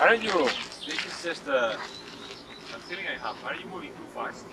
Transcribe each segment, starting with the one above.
Aren't you? This is just a, a feeling I have. Are you moving too fast?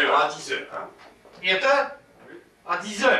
sûr. 10 heures. Hein? Et toi? En 10 heures?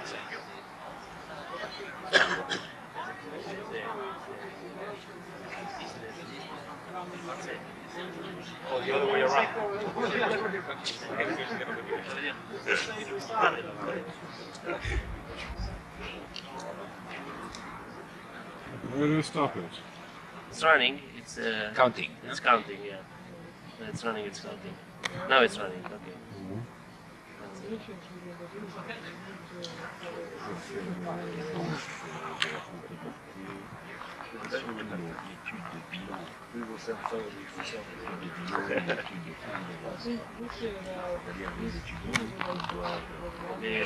That's it. Oh, the other way around. Where do we stop it? It's running. It's uh, Counting. it's counting. Yeah. It's running. It's counting. Now it's running. Okay. Mais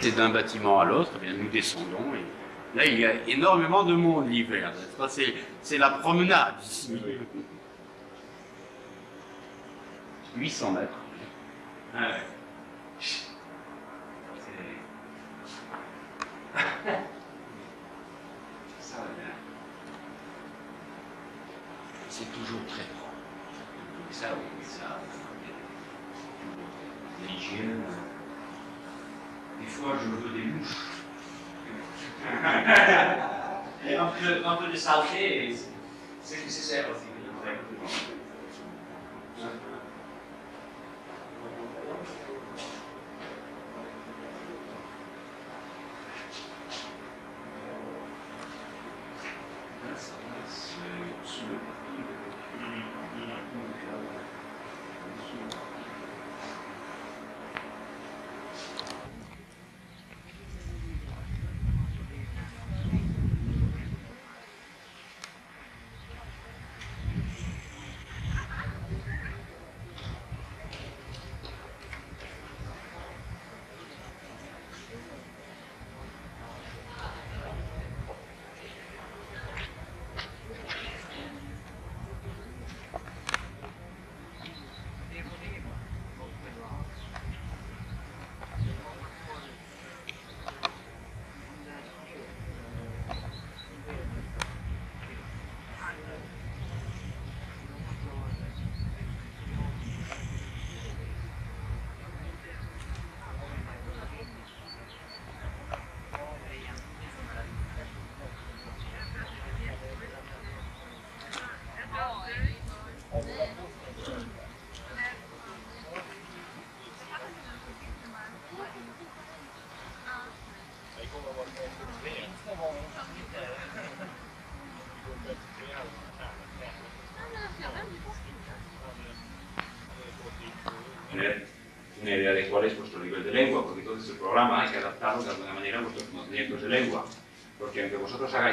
C'est d'un bâtiment à l'autre, eh nous descendons et là il y a énormément de monde l'hiver. C'est- la promenade ici. 800 mètres. Ah. Ça. C'est toujours très propre. Ça, oui, ça. L'hygiène. Des fois, je veux des mouches. Un peu, un peu de saleté, et c'est nécessaire aussi.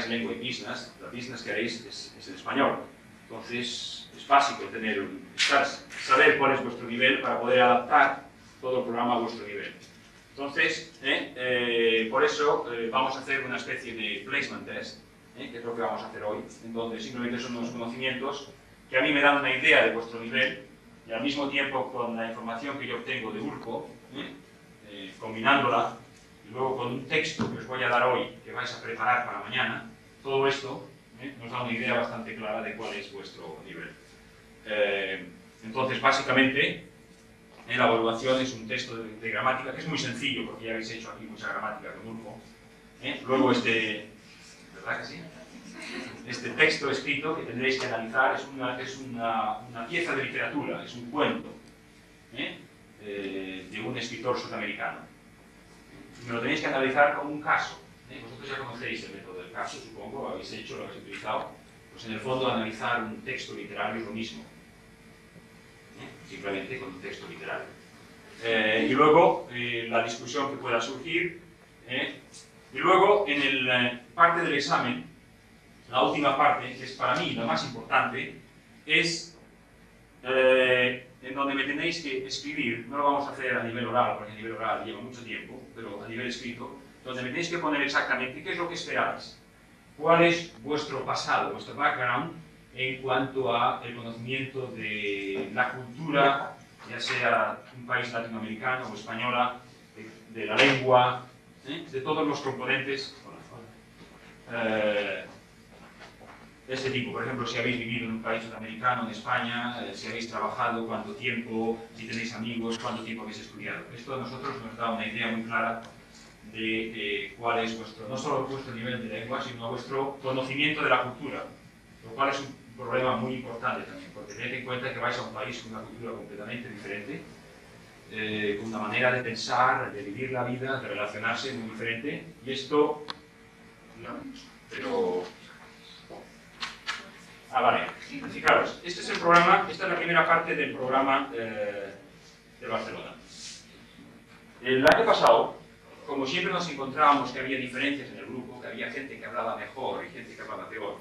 Lengua y business, la business que haréis es, es el español. Entonces es básico tener, saber cuál es vuestro nivel para poder adaptar todo el programa a vuestro nivel. Entonces, ¿eh? Eh, por eso eh, vamos a hacer una especie de placement test, ¿eh? que es lo que vamos a hacer hoy, en donde simplemente son unos conocimientos que a mí me dan una idea de vuestro nivel y al mismo tiempo con la información que yo obtengo de Urco, ¿eh? Eh, combinándola y luego con un texto que os voy a dar hoy, que vais a preparar para mañana, todo esto ¿eh? nos da una idea bastante clara de cuál es vuestro nivel. Eh, entonces, básicamente, eh, la evaluación es un texto de, gramática que es muy sencillo, porque ya habéis hecho aquí mucha gramática con Urco. ¿eh? Luego este, ¿verdad que sí? Este texto escrito que tendréis que analizar es una, es una, una pieza de literatura, es un cuento de un escritor sudamericano. Me lo tenéis que analizar como un caso. ¿Eh? Vosotros ya conocéis el método del caso, supongo, lo habéis hecho, lo habéis utilizado. Pues en el fondo analizar un texto literario es lo mismo. ¿eh? Simplemente con un texto literario. Eh, y luego eh, la discusión que pueda surgir. ¿eh? Y luego en el eh, parte del examen, la última parte, que es para mí la más importante, es eh, en donde me tenéis que escribir, no lo vamos a hacer a nivel oral, porque a nivel oral lleva mucho tiempo, pero a nivel escrito, donde me tenéis que poner exactamente qué es lo que esperáis, cuál es vuestro pasado, vuestro background en cuanto a el conocimiento de la cultura, ya sea un país latinoamericano o española, de, la lengua, ¿eh? de todos los componentes. Eh, de este tipo. Por ejemplo, si habéis vivido en un país sudamericano, en España, eh, si habéis trabajado, cuánto tiempo, si tenéis amigos, cuánto tiempo habéis estudiado. Esto a nosotros nos da una idea muy clara de eh, cuál es vuestro, no solo vuestro nivel de lengua, sino vuestro conocimiento de la cultura, lo cual es un problema muy importante también, porque tened en cuenta que vais a un país con una cultura completamente diferente, eh, con una manera de pensar, de vivir la vida, de relacionarse muy diferente, y esto, no, pero Ah, vale. Fijaros, este es el programa, esta es la primera parte del programa eh, de Barcelona. El año pasado, como siempre nos encontrábamos que había diferencias en el grupo, que había gente que hablaba mejor y gente que hablaba peor,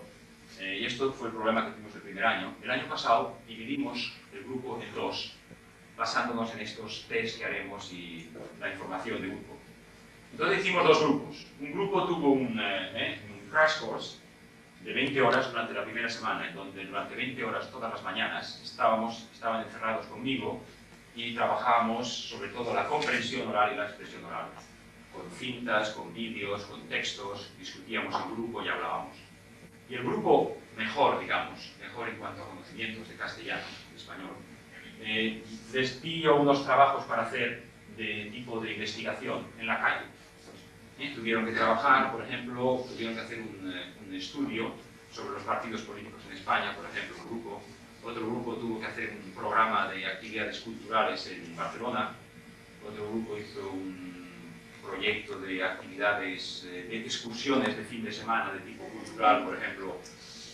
eh, y esto fue el problema que tuvimos el primer año, el año pasado dividimos el grupo en dos, basándonos en estos test que haremos y la información de grupo. Entonces hicimos dos grupos. Un grupo tuvo un, eh, eh, un crash course de 20 horas durante la primera semana, en donde durante 20 horas todas las mañanas estábamos, estaban encerrados conmigo y trabajábamos sobre todo la comprensión oral y la expresión oral, con cintas, con vídeos, con textos, discutíamos en grupo y hablábamos. Y el grupo mejor, digamos, mejor en cuanto a conocimientos de castellano, de español, eh, les pidió unos trabajos para hacer de tipo de investigación en la calle. ¿eh? Tuvieron que trabajar, por ejemplo, tuvieron que hacer un, eh, un estudio sobre los partidos políticos en España, por ejemplo, un grupo. Otro grupo tuvo que hacer un programa de actividades culturales en Barcelona. Otro grupo hizo un proyecto de actividades, eh, de excursiones de fin de semana de tipo cultural, por ejemplo,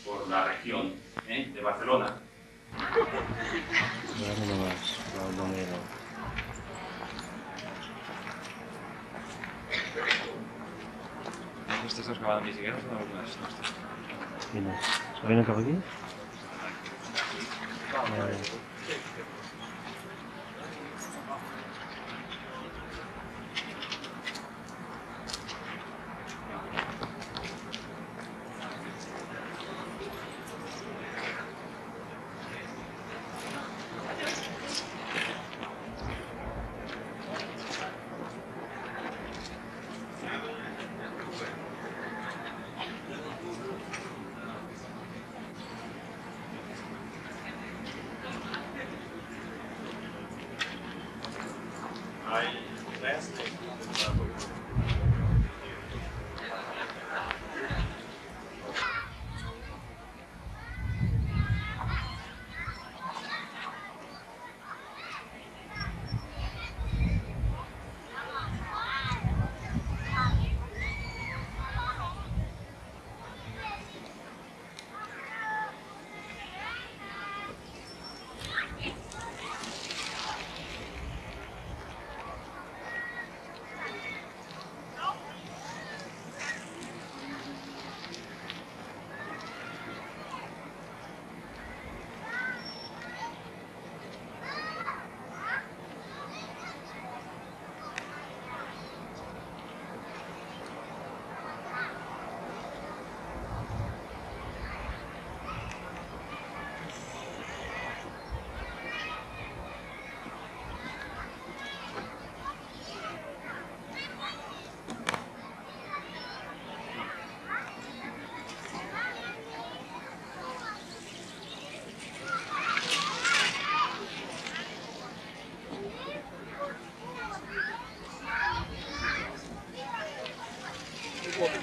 por la región ¿eh? de Barcelona. Ni siquiera ¿se viene cap aquí?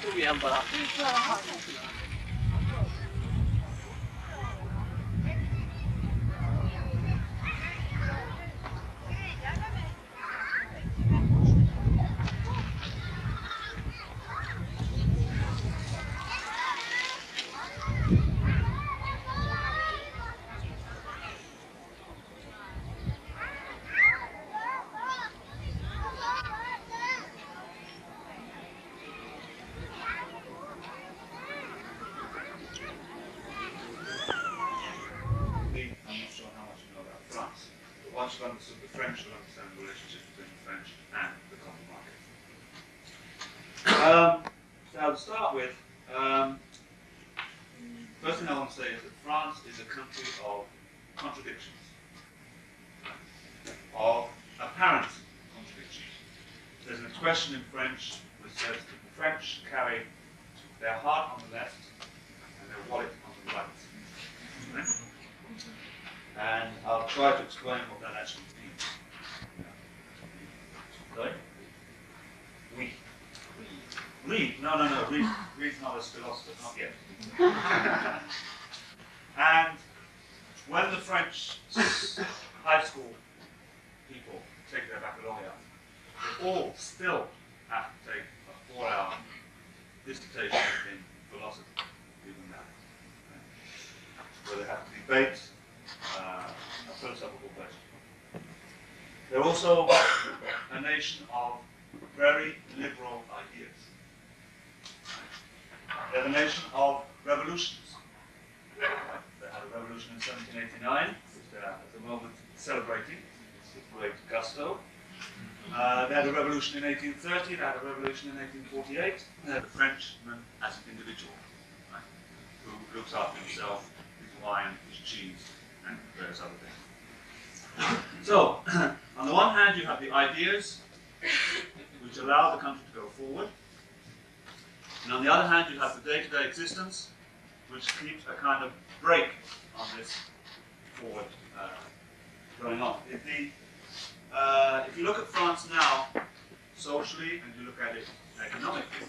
Eh, Kom igen bara. I'm not sure how much you know about France. But once you've understood the French, you'll understand the relationship between the French and the common market. Um, so to start with, um, first thing I want to say is that France is a country of contradictions, of apparent contradictions. There's an expression in French which says that the French carry their heart on the left and their wallet on the right. And I'll try to explain what that actually means. Sorry? We. Read? No, no, no. Read. Read's not a philosopher, not yet. and when the French high school people take their baccalaureate, they all still have to take a four-hour dissertation in philosophy, even now, where they have to debate uh, a philosophical question. They're also a nation of very liberal ideas. They're the nation of revolutions. They had a revolution in 1789, which they're at the moment celebrating with great gusto. Uh, they had a revolution in 1830, they had a revolution in 1848. They had a Frenchman as an individual, right, who looks after himself, his wine, his cheese, and various other things. So, on the one hand, you have the ideas which allow the country to go forward, and on the other hand, you have the day-to-day existence which keeps a kind of brake on this forward uh, going on. If, the, uh, if you look at France now, socially, and you look at it economically,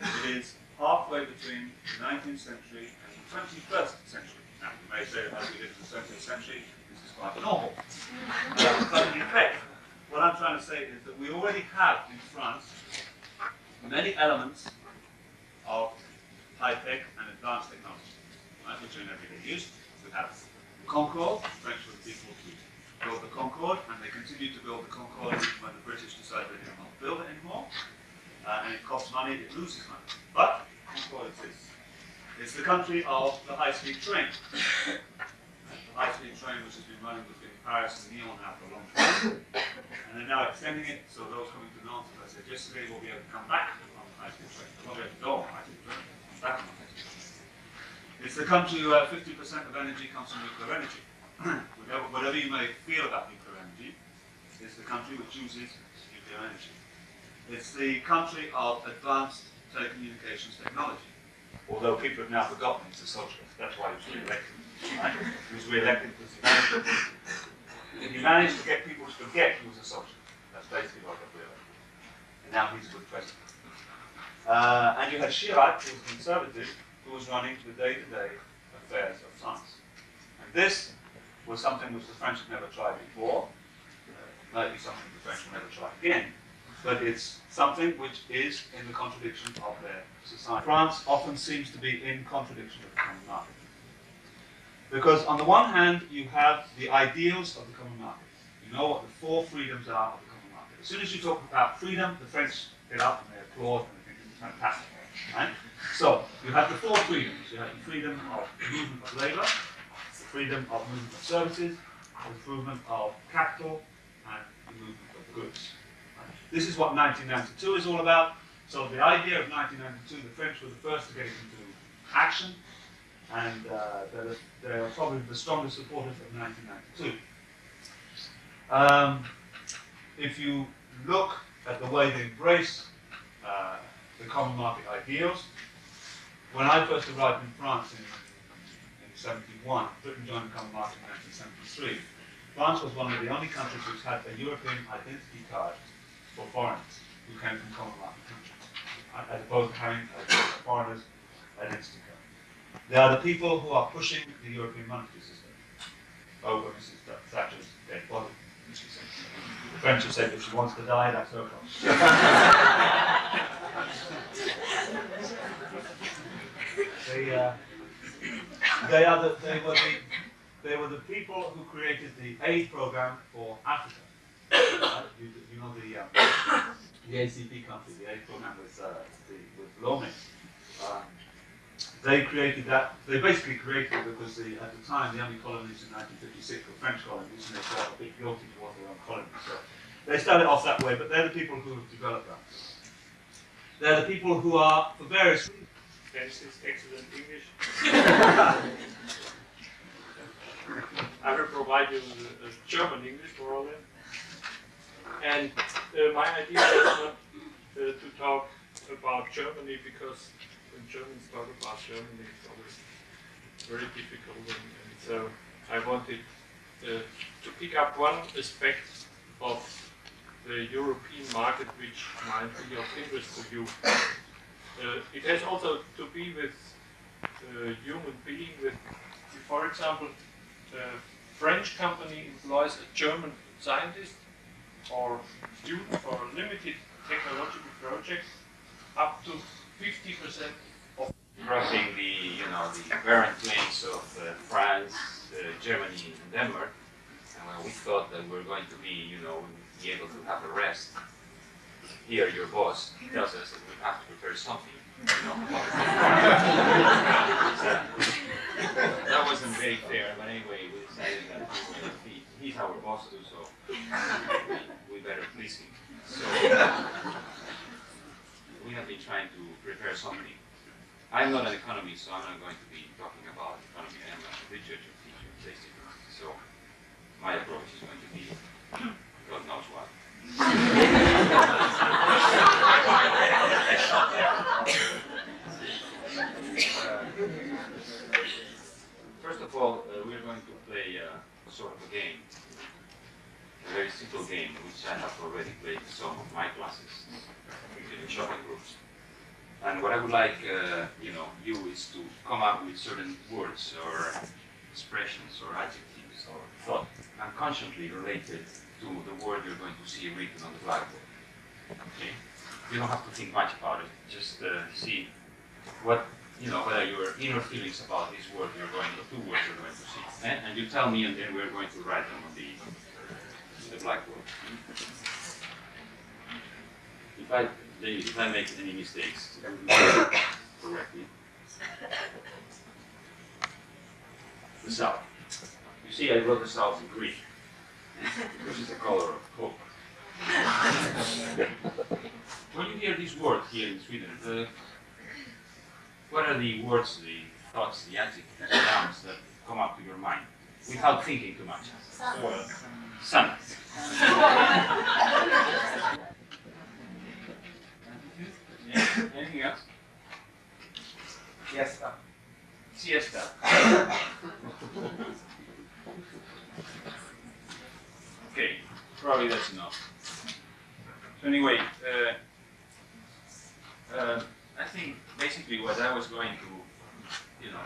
it is halfway between the 19th century and the 21st century. Now, you may say, as we did in the 20th century, this is quite normal. Uh, but in effect, what I'm trying to say is that we already have in France many elements of high-tech and advanced technology, right, which are in everyday use. We have the Concorde, French were the people who built the Concorde, and they continue to build the Concorde when the British decide they to build it anymore. Uh, and it costs money, it loses money. But Concorde exists. It's the country of the high-speed train. the high-speed train which has been running between Paris and Lyon now for a long time. And they're now extending it, so those coming to Nantes, as I said yesterday, will be able to come back on the high-speed train. They won't be able to go on the high-speed train, back on the high-speed train. It's the country where 50% of energy comes from nuclear energy. Whatever, whatever you may feel about nuclear energy, it's the country which uses nuclear energy. It's the country of advanced telecommunications technology. Although people have now forgotten he's a socialist. That's why he was re-elected. Right? He was re-elected because he managed, to, he managed to get people to forget he was a socialist. That's basically what re-elected. And now he's a good president. Uh, and you had Chirac, who was a conservative, who was running the day-to-day affairs of France. And this was something which the French had never tried before. Uh, might be something the French will never try again. But it's something which is in the contradiction of their society. France often seems to be in contradiction with the common market. Because on the one hand, you have the ideals of the common market. You know what the four freedoms are of the common market. As soon as you talk about freedom, the French get up and they applaud and they think it's fantastic. Right? So, you have the four freedoms. You have the freedom of movement of labour, the freedom of movement of services, improvement of capital, and movement of goods. This is what 1992 is all about. So the idea of 1992, the French were the first to get it into action, and uh, they're, they're probably the strongest supporters of 1992. Um, if you look at the way they embrace uh, the common market ideals, when I first arrived in France in, in 71, Britain joined the common market in 1973, France was one of the only countries which had a European identity card for foreigners who came from common market countries. as opposed to having uh, foreigners identity card. They are the people who are pushing the European monetary system over Mrs. Thatcher's dead body. The French have said if she wants to die, that's her problem. they, uh, they are the, they were the, they were the people who created the aid program for Africa. You, you, know the um, the ACP country, the aid program with uh, the, with Lomé. Uh, they created that. They basically created it because the, at the time the only colonies in 1956 were French colonies, and they felt a bit guilty towards their own colonies. So they started off that way, but they're the people who have developed that. They're the people who are, for various reasons, Is excellent English. I will provide you with a, German English for all that. And uh, my idea is not uh, to talk about Germany because when Germans talk about Germany, it's always very difficult. And, and so I wanted uh, to pick up one aspect of the European market which might be of interest to you. Uh, it has also to be with uh, human being. With, for example, a French company employs a German scientist or student for a limited technological project, up to 50% of crossing the you know the barren plains of uh, France, uh, Germany, and Denmark, and when we thought that we were going to be you know be able to have a rest, here your boss tells us that we have to prepare something. You know, that wasn't very fair, but anyway, we decided that he, he's our boss too, so we, we better please him. So we have been trying to prepare something. I'm not an economist, so I'm not going to be talking about economy. I'm a literature teacher. So my approach is going to be God knows what. First of all, uh, we're going to play uh, sort of a game, a very simple game, which I have already played in some of my classes in shopping groups. And what I would like, uh, you know, you is to come up with certain words or expressions or adjectives or thought unconsciously related to the word you're going to see written on the blackboard. Okay? You don't have to think much about it. Just uh, see what you know, whether your inner feelings about this word you're going, the two words you're going to see, eh? and you tell me, and then we're going to write them on the the blackboard. If I if I make any mistakes, correct me. The south. You see, I wrote the south in Greek which is the color of hope. when you hear this word here in Sweden, uh, what are the words, the thoughts, the adjectives, the nouns that come up to your mind without thinking too much? Sun. Anything else? Siesta. Siesta. Okay, probably that's enough. So anyway, uh, uh, I think basically what I was going to, you know,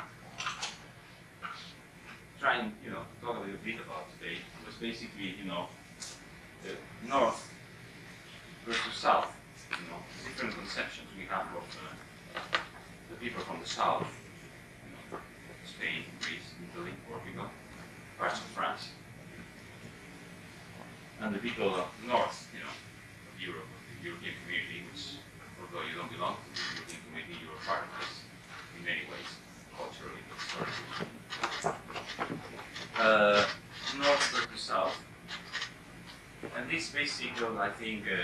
try and, you know, talk a little bit about today was basically, you know, the north versus south, you know, different conceptions we have of uh, the people from the south, you know, Spain, Greece, Italy, Portugal, parts of France and the people of north, you know, of Europe, the European community, which, although you don't belong to the European community, you're part of this in many ways, culturally, historically. Uh, north versus south. And this basic, I think, uh,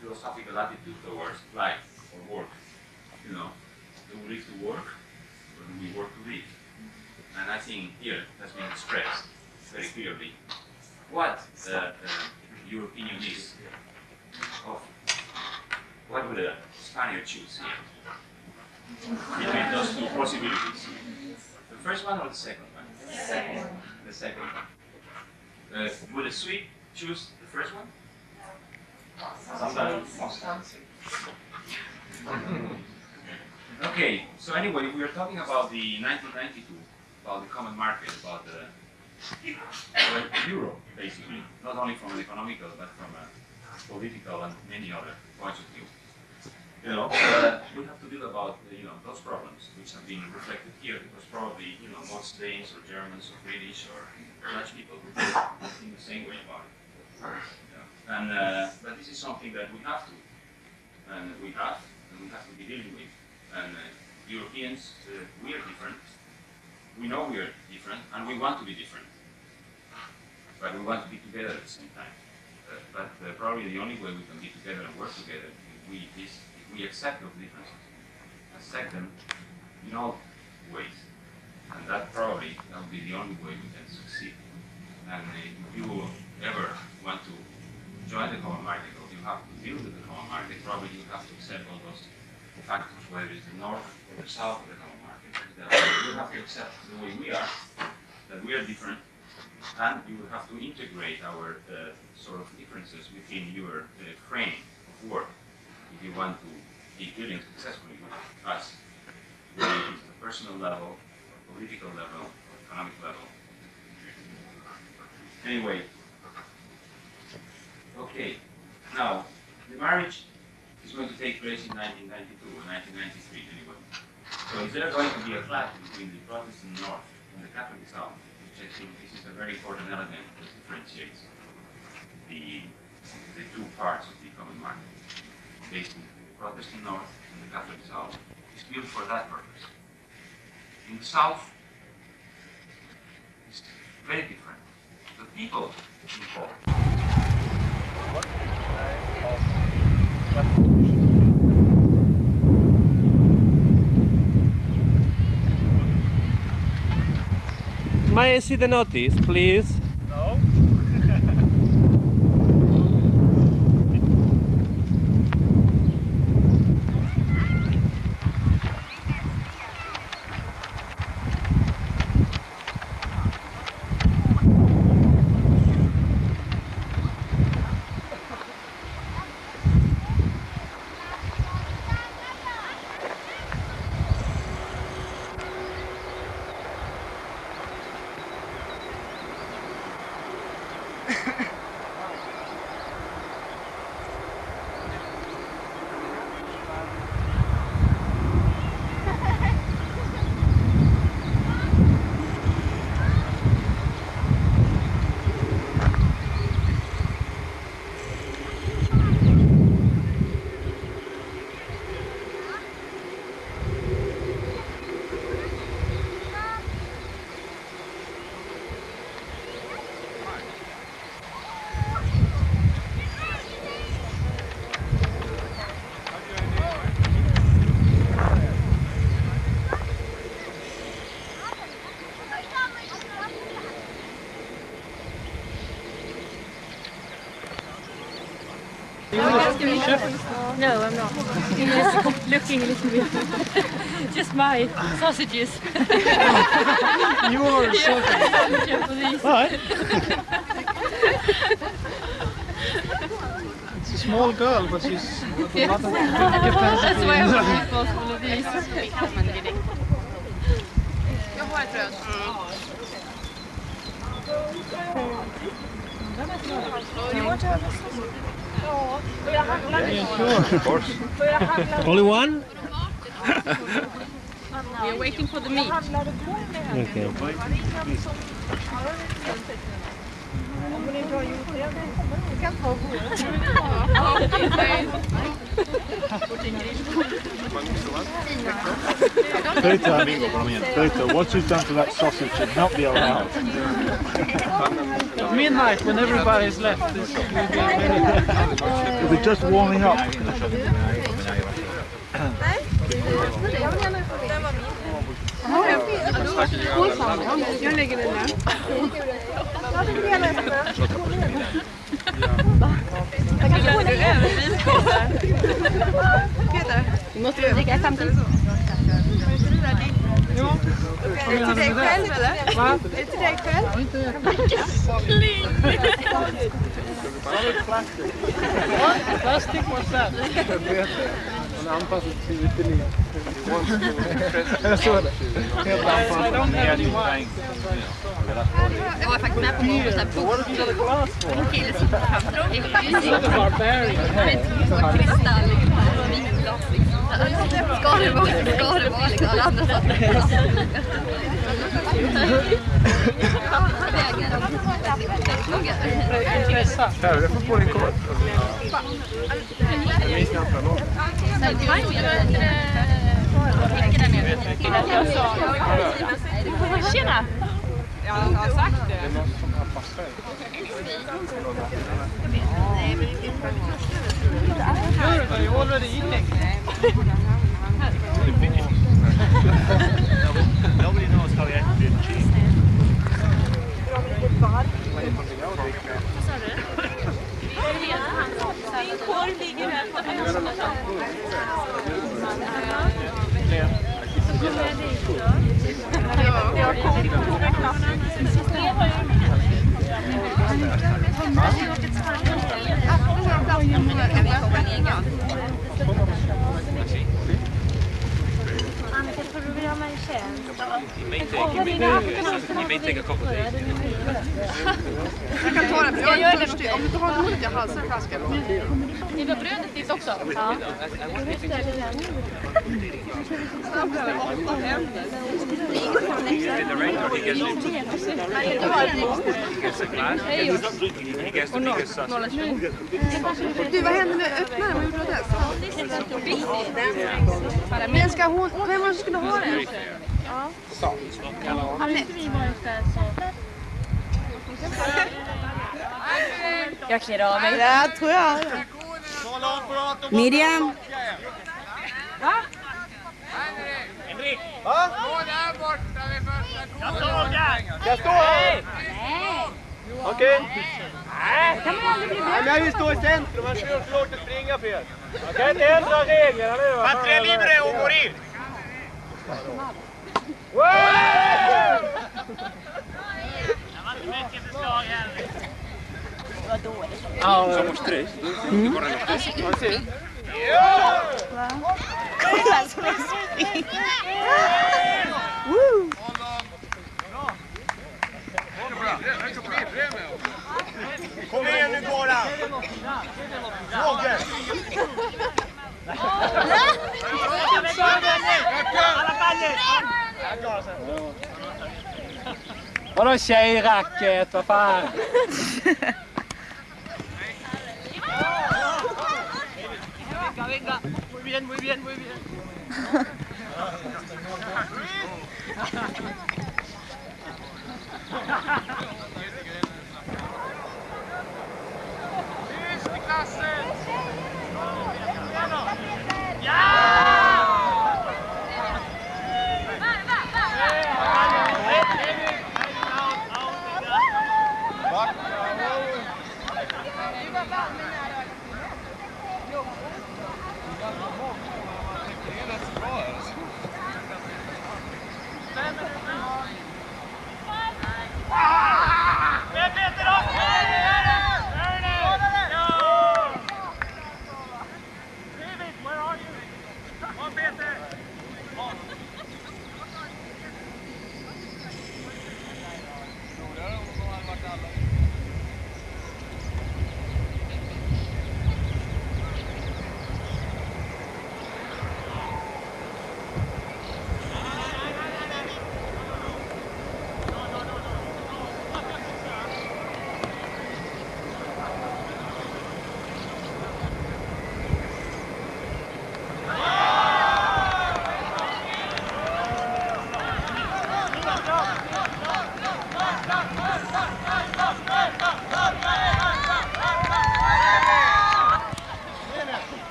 philosophical attitude towards life or work. You know, do we live to work or do we work to live? And I think here has been expressed very clearly what uh, uh, your opinion is of what would a Spaniard choose here between those two possibilities. The first one or the second one? Second. The second one. Uh, would a Swede choose the first one? Sometimes. Okay, so anyway, we are talking about the 1992, about the common market, about the Europe, basically, not only from an economical, but from a political and many other points of view. You know, uh, we have to deal about uh, you know those problems which have been reflected here, because probably you know most Danes or Germans or British or Dutch people would think the same way about it. Yeah. And uh, but this is something that we have to, and we have, and we have to be dealing with. And uh, Europeans, uh, we are different. We know we are different, and we want to be different. But we want to be together at the same time. Uh, but uh, probably the only way we can be together and work together if we is if we accept those differences, accept them in all ways, and that probably will be the only way we can succeed. And if you ever want to join the common market, or you have to deal with the common market, probably you have to accept all those factors, whether it's the north or the south of the common market. You have to accept the way we are, that we are different, and you have to integrate our uh, sort of differences within your uh, frame of work if you want to be dealing successfully with us, whether it is at the personal level, or political level, or economic level. Anyway, okay, now the marriage is going to take place in 1992 or 1993 anyway. So is there going to be a clash between the Protestant North and the Catholic South? I think this is a very important element that differentiates the, the two parts of the common market. Basically, the Protestant North and the Catholic South is built for that purpose. In the South, it's very different. The people involved May I see the notice, please? No. No, I'm not. You're just looking a little bit. Just my sausages. Your Yeah, for. Right. It's a small girl, but she's got a lot of That's why I want to post one of these. Jag har ett bröd. Only one? We are waiting for the meat. Okay. Peter, Peter, what you've done to that sausage should not be allowed. Midnight, when everybody's left, this will be very... You'll be just warming up. Jag lägger den där. Vi måste dricka samtidigt. Är det till dig själv eller? Är det till dig själv? Plastic, what's that? Han anpassar sig till utbildningen. Jag såg det. Helt anpassad. Jag var faktiskt med på någon sån här bok. En kille som Han är kristall, vinglas liksom. Ska det vara, ska det vara liksom. Alla andra saker. Här, jag får på din kod. Jag minns knappt vad det. Tjena! Det är någon som. You're already eating. Nobody knows how you actually achieve. Min korv ligger här på Annika, tror du vi har mig en tjänst? You you may take, a couple days. Jag kan ta den, för jag är törstig. Om du inte har något ont i halsen kanske ska Ni vill ha brödet dit också? Ja. The director, he gets, he gets a glass, he gets, he gets the biggest sausage. Du, vad hände med öppnaren? Vad gjorde du där? Men ska hon, vem var det som skulle ha den? Ja. Anette. Jag klär av mig. Ja, tror jag. Miriam. Jag står här! Okej? Nej, men jag vill stå i centrum, annars är det så långt att springa fel. Jag kan inte ändra reglerna nu. Patria libre och morir! ou duas. Ah, somos três. Hum? Correm os três. Pode ser. Kom igen nu Goran! Roger! Vadå tjejracket, vad fan? bien, muy bien, muy bien. ¡Listo, clase! ¡Ya!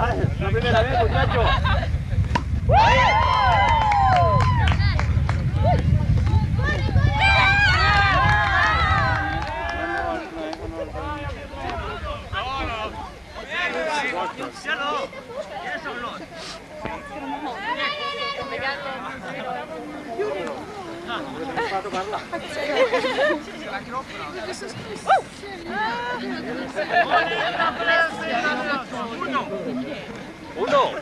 Ah, es la primera vez, muchachos. Gracias. Hela kroppen. Uno! Uno!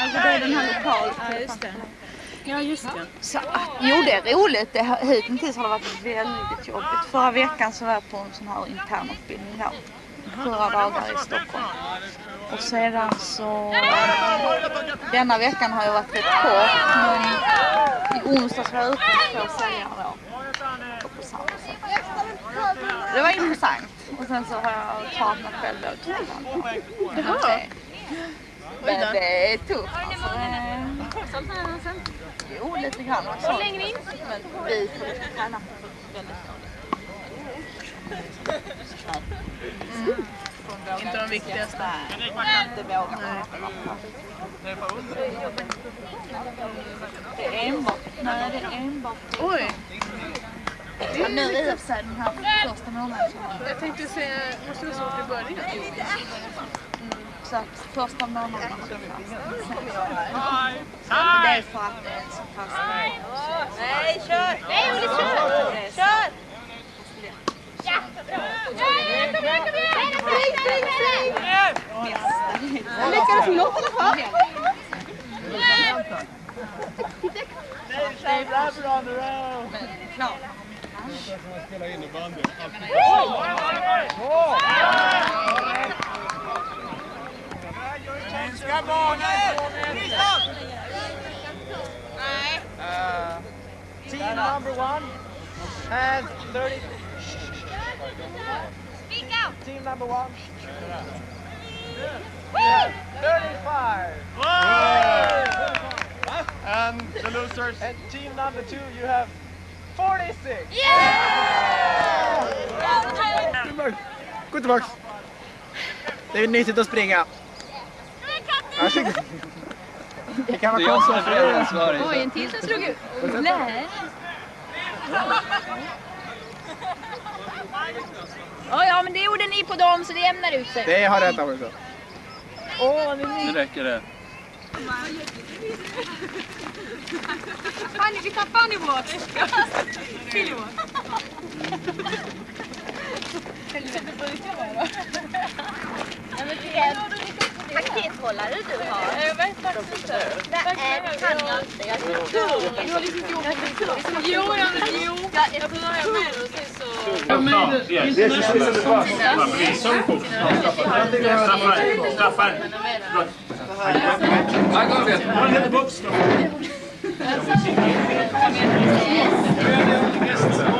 Alltså det är den här lokal. Ja just det. Ja just det. Så, jo det är roligt. Det, hittills har det varit väldigt jobbigt. Förra veckan så var jag på en sån här internutbildning här. Fyra dagar i Stockholm. Och sedan så... Denna veckan har jag varit rätt kort men i onsdags var jag ute med två säljare då. Och på samma sätt. Det var intressant. Och sen så har jag klarat mig själv då till Jaha. Men det är tufft alltså. Jo, lite grann också. längre in? Men vi får lite träna väldigt dåligt. Inte de viktigaste. Nej, det är enbart, nej det är enbart. Oj! Men nu i och för sig den här första månaden Jag tänkte säga, måste vara svårt i början. Så att första månaden det är för att det är så fast. Nej, kör! Nej, Olle, kör! Kör! Uh, team number one has 30. Speak out. Team number one. has 35. And the losers. And team number two, you have 46. Yeah! Gå tillbaks. Det är nyttigt att springa. Varsågod. Det kan vara konstigt. Oj, en till som slog ut. Nej. Ja, ja, men det gjorde ni på dem så det jämnar ut sig. Det har rättat också. Åh, vad mysigt. Nu räcker det. Funny, vi tar funny walk. Silly walk. Helvete, brukar vara. Ja, men det är pakethållare du har. Jag vet faktiskt inte. Det är, kan jag inte. Jag är så dum. Du har liksom gjort det. Jo, jag, jo. Jag börjar med det och sen så... Yes, this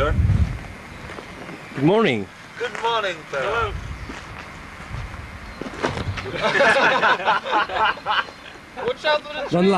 sir. Good morning. Good morning, sir. Watch out for the Don't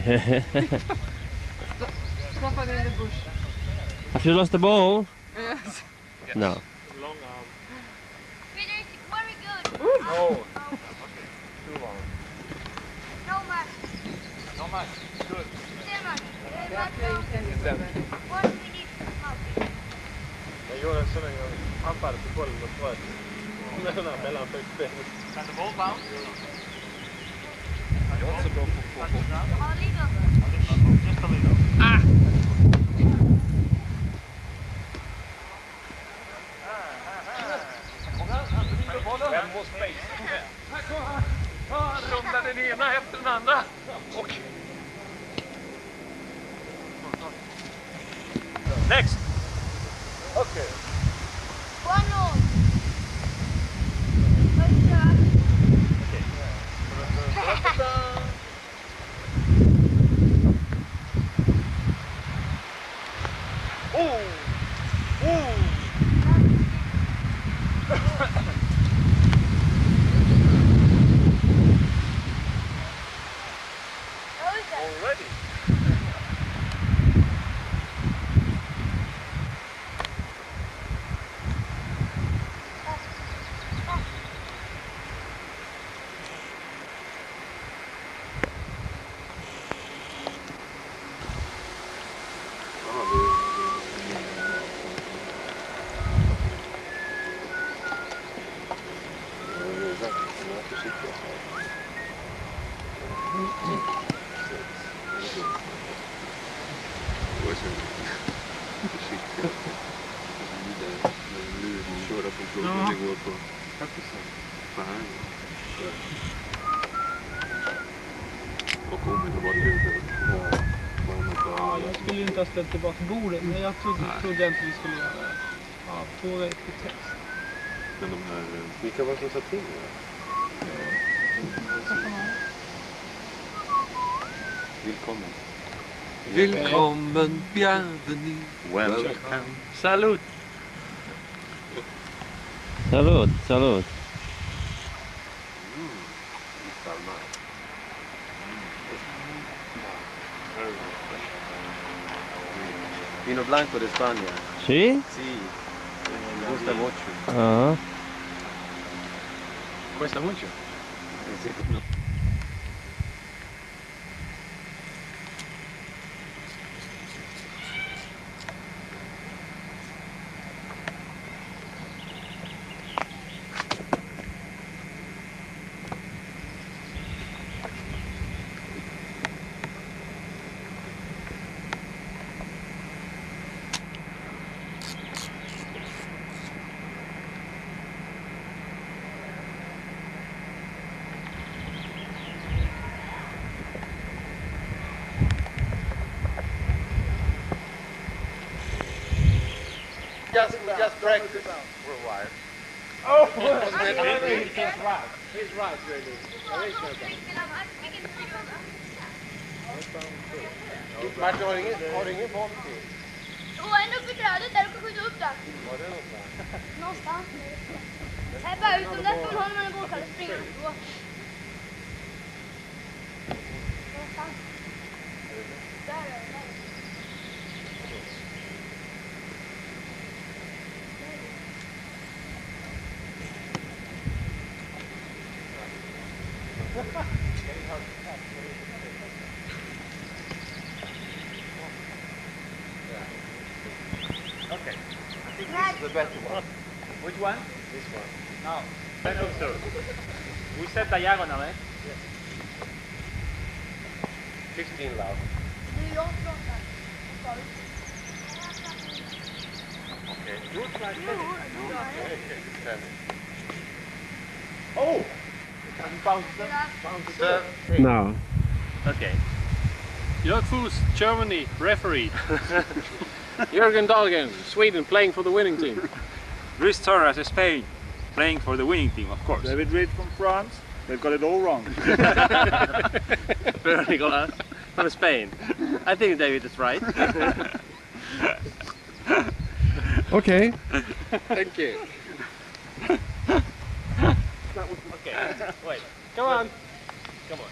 Stoppa in the bush. Have you lost the ball? Yes. No. Long arm. Fredrik, very good. Oh. Too long. No match. No match. Good. Stefan, eh, Yeah, match playing now. tennis with them. One minute out. Jag gjorde så länge jag tappade på bollen och bröt mellan mellanfotsbenet. Kan det boll bounce? Jag är inte så bra på fotboll. Ja, lite. Just a little. Vem var space? Han rundar den ena efter den andra. Och... Next! Ställt tillbaka bordet, men jag trodde, trodde inte vi skulle göra det. Ja, väg till text. Men de här, vilka var det som sa till? Välkommen. Willkommen, bienvenue. Welcome. Salut. Salud, salud. Franco de España. ¿Sí? Sí, me gusta mucho. Uh -huh. ¿Cuesta mucho? Sí, no. Just, just practice. We're wired. Oh! he's right. He's right, really. There is no doubt. Martin, har du ingen, har du ingen boll till? Och en uppe i trädet där, du kan skjuta upp den. Var det någonstans? Någonstans. Här bara utom där ska man ha när man är bollkall och springa då. Någonstans. Där är det. där. Okay. I think this is the better one. Which one? This one. No. I think so. We set diagonal, eh? 15 love. Det är jag som pratar. Sorry. Okay. You try Jo, Ten. Oh! Bounce Bounce No. Okay. Jörg Fuss, Germany, referee. Jürgen Dahlgren, Sweden, playing for the winning team. Luis Torres, Spain, playing for the winning team, of course. David Reed from France. They've got it all wrong. Bernie got us from Spain. I think David is right. okay. Thank you. okay. Wait. Come on. Come on.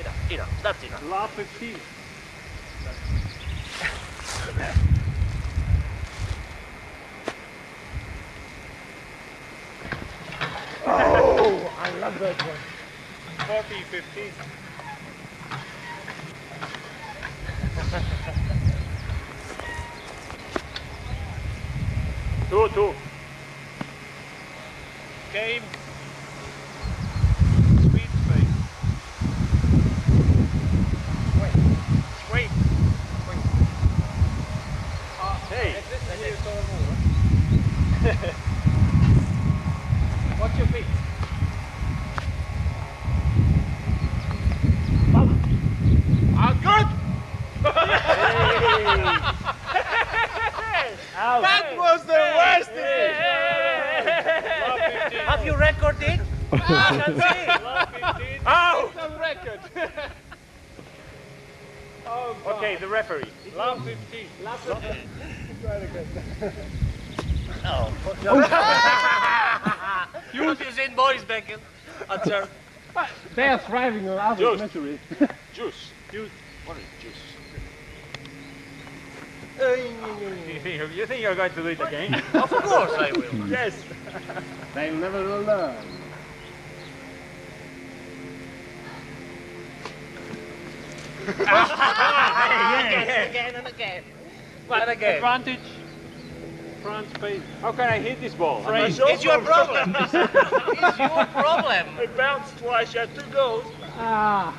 Enough, enough, that's enough. La petite. love that one. 40, 15. two, two. Game. Sweet space. Wait. Wait. Wait. Hey. Watch your feet. Ah, good. That was the worst Have you recorded it? I can see. Ow! It's on record. oh, okay, the referee. Lap 15. Lap 15. Try it again. Oh. Use his in boys, Becken. Answer. They are thriving on other Juice. misery. Juice. Juice. What is juice? You think, you think you're going to do it again? Of course I will. yes. they never will learn. Again, again and again. But And again. Advantage. Front space. How can I hit this ball? I'm It's not sure. your problem. it's your problem. It bounced twice. You had two goals. Ah.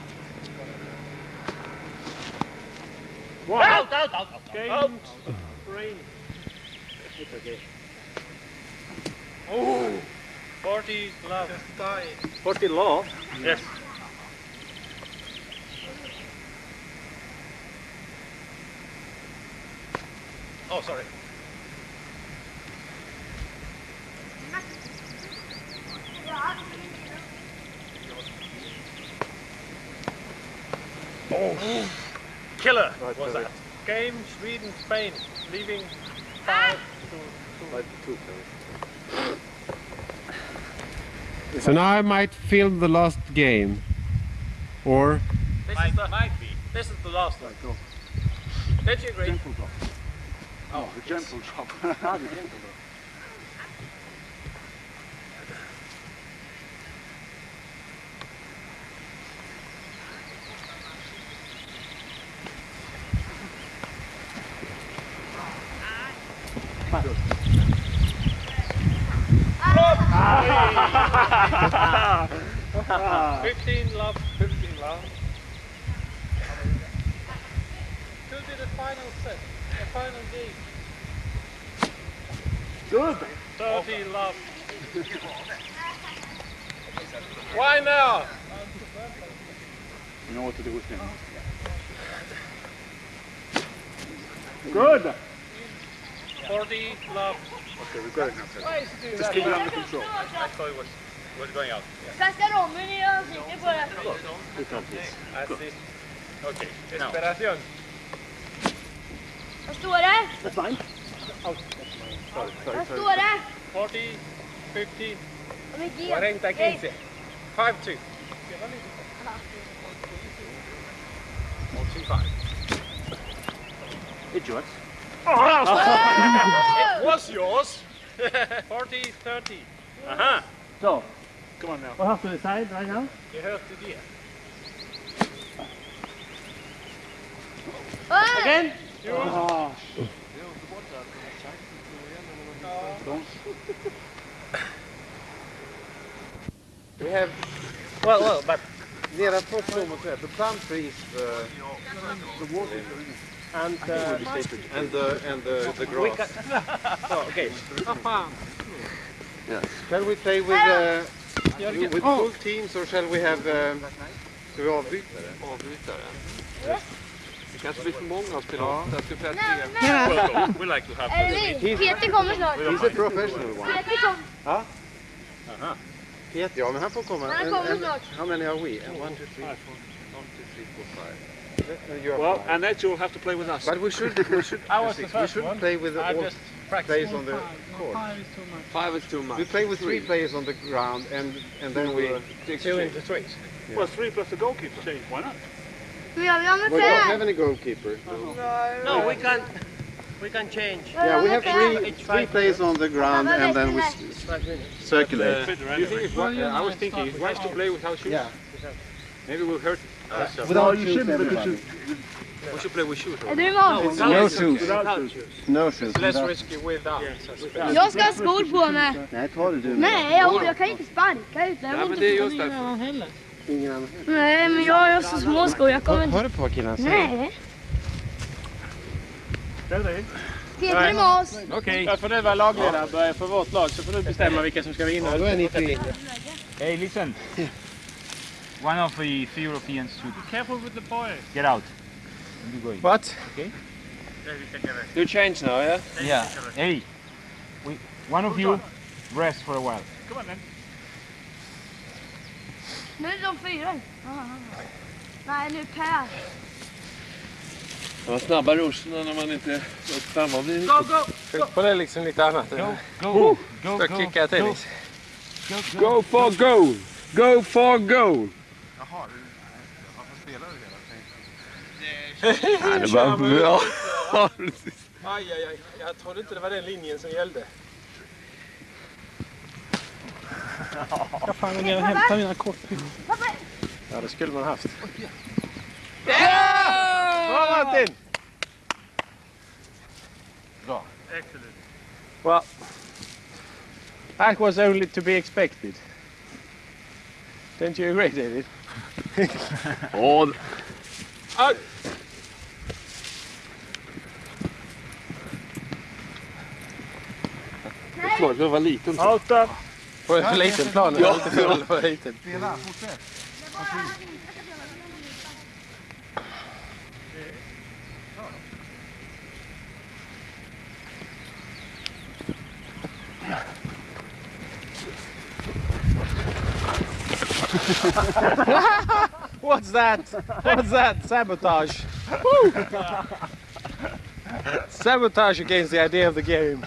One. Out, out, out, out. Game. out. Rain. It's okay. Oh. 40 love. 40 love? Yes. Oh, sorry. Oh. Killer. What's that? Game Sweden Spain. Leaving five to Five to two. So now I might film the last game. Or This might, is the, might be. this is the last one. Don't you agree? Oh, the gentle drop. Ah, the gentle drop. Fifteen love, fifteen love. Could be the final set, the final game. Good. Thirty love. Why now? You know what to do with him. Good. Forty love. Okay, we've got it now. Why is he doing Just keep it under control. I thought it was was going out. Kasta dem men i ansiktet på det. Assist. Okay. Desperation. Vad står det? That's fine. Oh, Out. Sorry, sorry, Vad sorry. står det? 40, 15, Om inte 40, 15. 5 2. 45. It's oh, yours. it was yours. 40, 30. Aha. So, Come on now. what have to decide right now? You heard the deal. Again? Oh. We have, well, well, but nedanför slowmotor, the palm trees, the, the water, and, uh, and the, and the, the grass. Oh, okay. Yes. Shall we play with, uh, with full teams or shall we have, um, ska vi avbytare? Avbytare. Det kanske blir för många att spela ja. Jag ska spela tre. Welcome. We like to have Eller vi, Peter kommer snart. He's a professional one. Peter kom. Ja. Aha. Peter, ja men han får komma. Han kommer snart. How many are we? And one, two, three, four, one, two, three, four, five. You are Well, five. and that you'll have to play with us. But we should, we should, I was the we should one. play with all players on the Five. court. Five is too much. Five is too much. We play with three players on the ground and and then we Two into threes. Yeah. Well, three plus the goalkeeper. Why not? Men jag vill ha med We don't have any goalkeeper. No, we can't. we can change. Yeah, we have three three players on the ground and then we circulate. Uh, Do you think it's wise, uh, I was thinking it's wise to play without shoes. Yeah. Maybe we'll hurt uh, ourselves. Without shoes, everybody. We should play with shoes. Är du i mål? No, without No shoes. shoes. Without shoes. No shoes. It's less without- risky without. Jag ska ha skor på mig. Nej, ta det du. Nej, jag, jag kan inte sparka ut. Jag Ja, men det är just därför. Ingen annan. Nej, men jag har så små skor. Jag kommer inte... Hör du på vad killarna säger? Nej. Peter är med oss. Okej. Där får du vara lagledare för vårt lag så får du bestämma vilka som ska vinna. Ja, då är ni tre. Hey, listen. One of the three Europeans should Careful with the boy. get out. And you go in. What? Okay? You change now, yeah? Yeah. Hey, we, one of you rest for a while. Come on then. Nu är de fyra. Nej, nu Per. De var snabba rosorna när man inte framme. och blir- Go, go! Tänk på det liksom lite annat. Go, go, go, Ska go, kicka go, tennis. go, go. Go for goal! Go for goal! Jaha, du, varför spelar du hela tiden? Det var bra. Aj, aj, aj. Jag trodde inte det var den linjen som gällde. Ska fan gå ner hämta mina kort. Ja, det skulle man haft. Bra Martin! Excellent. Well, that was only to be expected. Don't you agree, David? Åh, oh. Aj! Förlåt, det var liten. Outa! På en för liten plan. Ja. Lite för, för liten. Spela, fortsätt. What's that? What's that? Sabotage. Sabotage against the idea of the game.